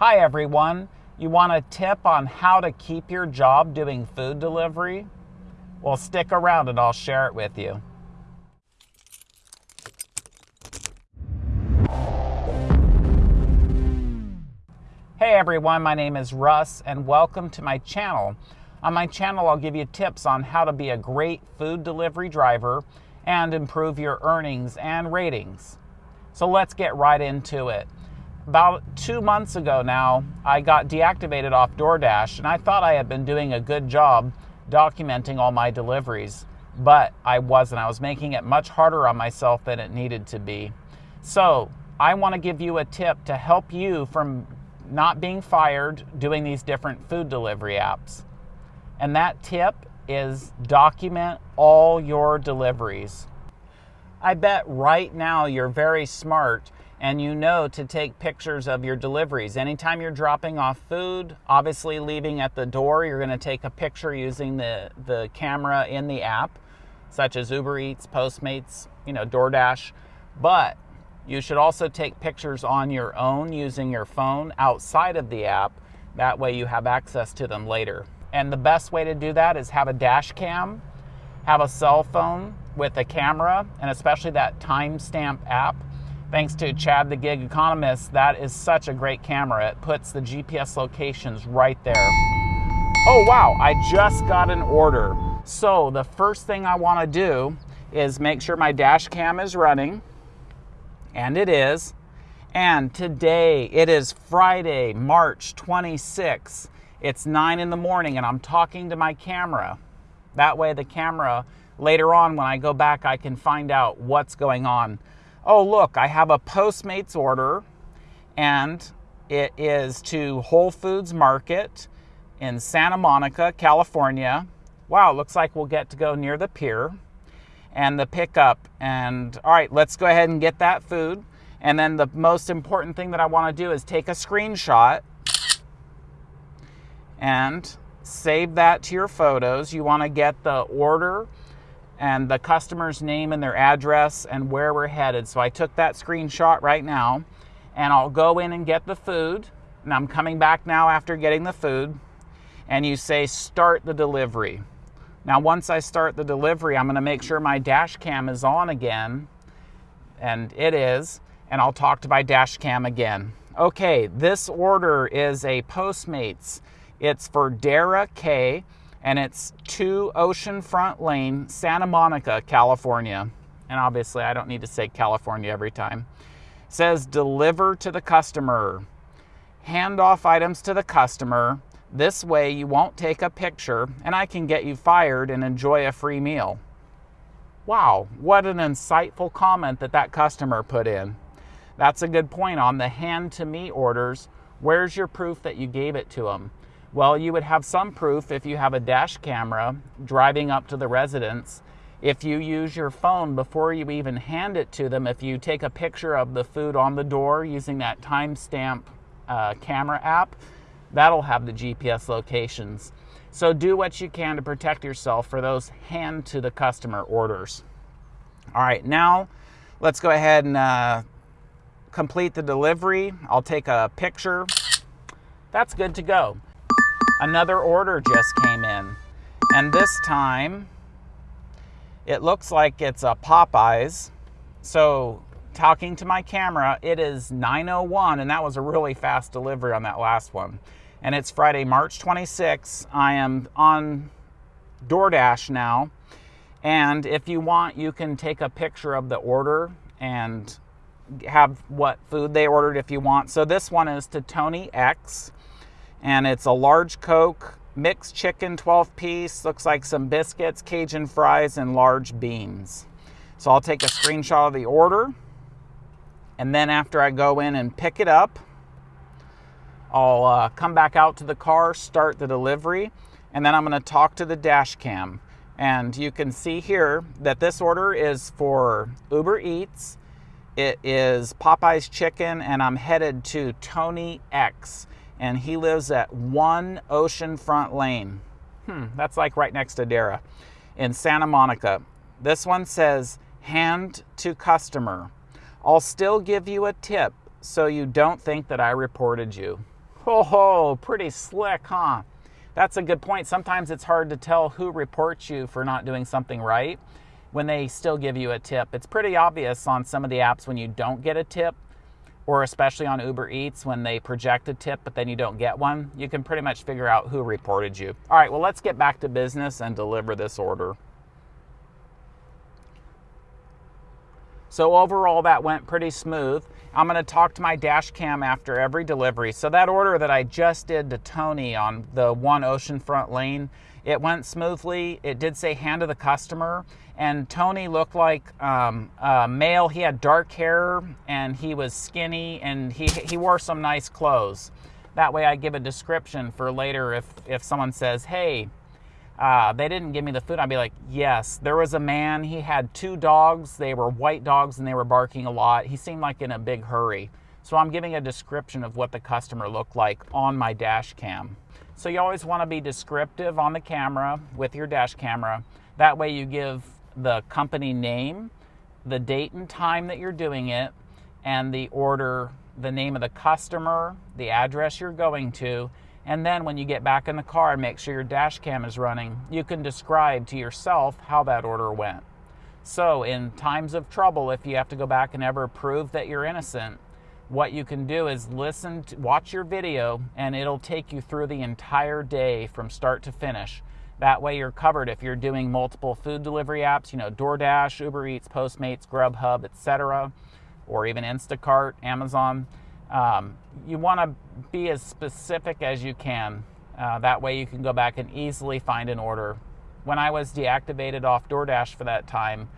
Hi everyone. You want a tip on how to keep your job doing food delivery? Well, stick around and I'll share it with you. Hey everyone, my name is Russ and welcome to my channel. On my channel, I'll give you tips on how to be a great food delivery driver and improve your earnings and ratings. So let's get right into it about two months ago now, I got deactivated off DoorDash, and I thought I had been doing a good job documenting all my deliveries, but I wasn't. I was making it much harder on myself than it needed to be. So, I want to give you a tip to help you from not being fired doing these different food delivery apps. And that tip is document all your deliveries. I bet right now you're very smart and you know to take pictures of your deliveries. Anytime you're dropping off food, obviously leaving at the door, you're going to take a picture using the, the camera in the app, such as Uber Eats, Postmates, you know, DoorDash. But you should also take pictures on your own using your phone outside of the app. That way you have access to them later. And the best way to do that is have a dash cam, have a cell phone with a camera, and especially that timestamp app Thanks to Chad the Gig Economist, that is such a great camera. It puts the GPS locations right there. Oh wow, I just got an order. So the first thing I wanna do is make sure my dash cam is running, and it is. And today, it is Friday, March 26th. It's nine in the morning and I'm talking to my camera. That way the camera, later on when I go back, I can find out what's going on oh, look, I have a Postmates order and it is to Whole Foods Market in Santa Monica, California. Wow, looks like we'll get to go near the pier and the pickup. And all right, let's go ahead and get that food. And then the most important thing that I want to do is take a screenshot and save that to your photos. You want to get the order and the customer's name and their address and where we're headed. So I took that screenshot right now and I'll go in and get the food. And I'm coming back now after getting the food. And you say start the delivery. Now, once I start the delivery, I'm going to make sure my dash cam is on again. And it is. And I'll talk to my dash cam again. Okay, this order is a Postmates. It's for Dara K and it's 2 Oceanfront Lane, Santa Monica, California. And obviously, I don't need to say California every time. It says deliver to the customer. Hand off items to the customer. This way, you won't take a picture and I can get you fired and enjoy a free meal. Wow, what an insightful comment that that customer put in. That's a good point on the hand to me orders. Where's your proof that you gave it to them? Well, you would have some proof if you have a dash camera driving up to the residence. If you use your phone before you even hand it to them, if you take a picture of the food on the door using that timestamp uh, camera app, that'll have the GPS locations. So do what you can to protect yourself for those hand to the customer orders. All right, now let's go ahead and uh, complete the delivery. I'll take a picture. That's good to go another order just came in. And this time, it looks like it's a Popeyes. So talking to my camera, it is 9.01 and that was a really fast delivery on that last one. And it's Friday, March 26. I am on DoorDash now. And if you want, you can take a picture of the order and have what food they ordered if you want. So this one is to Tony X and it's a large Coke, mixed chicken 12 piece, looks like some biscuits, Cajun fries, and large beans. So I'll take a screenshot of the order, and then after I go in and pick it up, I'll uh, come back out to the car, start the delivery, and then I'm going to talk to the dash cam. And you can see here that this order is for Uber Eats. It is Popeye's Chicken, and I'm headed to Tony X and he lives at One Oceanfront Lane. Hmm, that's like right next to Dara in Santa Monica. This one says hand to customer. I'll still give you a tip so you don't think that I reported you. Oh, pretty slick, huh? That's a good point. Sometimes it's hard to tell who reports you for not doing something right when they still give you a tip. It's pretty obvious on some of the apps when you don't get a tip, or especially on Uber Eats when they project a tip but then you don't get one. You can pretty much figure out who reported you. All right, well, let's get back to business and deliver this order. So overall, that went pretty smooth. I'm gonna talk to my dash cam after every delivery. So that order that I just did to Tony on the one oceanfront lane, it went smoothly. It did say hand to the customer. And Tony looked like um, a male. He had dark hair and he was skinny and he, he wore some nice clothes. That way I give a description for later if, if someone says, hey, uh, they didn't give me the food. I'd be like, yes, there was a man. He had two dogs. They were white dogs and they were barking a lot. He seemed like in a big hurry. So I'm giving a description of what the customer looked like on my dash cam. So you always want to be descriptive on the camera with your dash camera. That way you give the company name, the date and time that you're doing it, and the order, the name of the customer, the address you're going to, and then when you get back in the car and make sure your dash cam is running, you can describe to yourself how that order went. So, in times of trouble, if you have to go back and ever prove that you're innocent, what you can do is listen, to, watch your video, and it'll take you through the entire day from start to finish. That way, you're covered if you're doing multiple food delivery apps, you know, DoorDash, Uber Eats, Postmates, Grubhub, etc., or even Instacart, Amazon. Um, you want to be as specific as you can. Uh, that way you can go back and easily find an order. When I was deactivated off DoorDash for that time,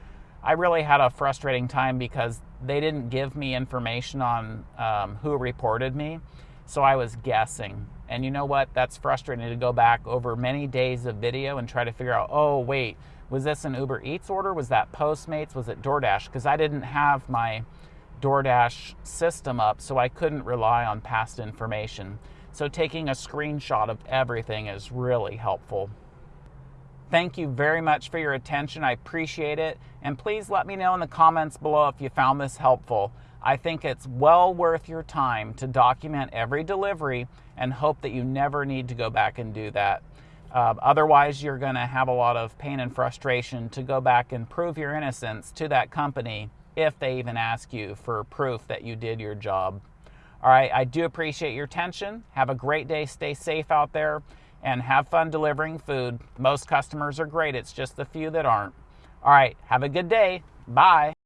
I really had a frustrating time because they didn't give me information on um, who reported me. So I was guessing. And you know what? That's frustrating to go back over many days of video and try to figure out, oh, wait, was this an Uber Eats order? Was that Postmates? Was it DoorDash? Because I didn't have my DoorDash system up, so I couldn't rely on past information. So taking a screenshot of everything is really helpful. Thank you very much for your attention. I appreciate it. And please let me know in the comments below if you found this helpful. I think it's well worth your time to document every delivery and hope that you never need to go back and do that. Uh, otherwise, you're going to have a lot of pain and frustration to go back and prove your innocence to that company if they even ask you for proof that you did your job. All right, I do appreciate your attention. Have a great day. Stay safe out there and have fun delivering food. Most customers are great, it's just the few that aren't. All right, have a good day. Bye.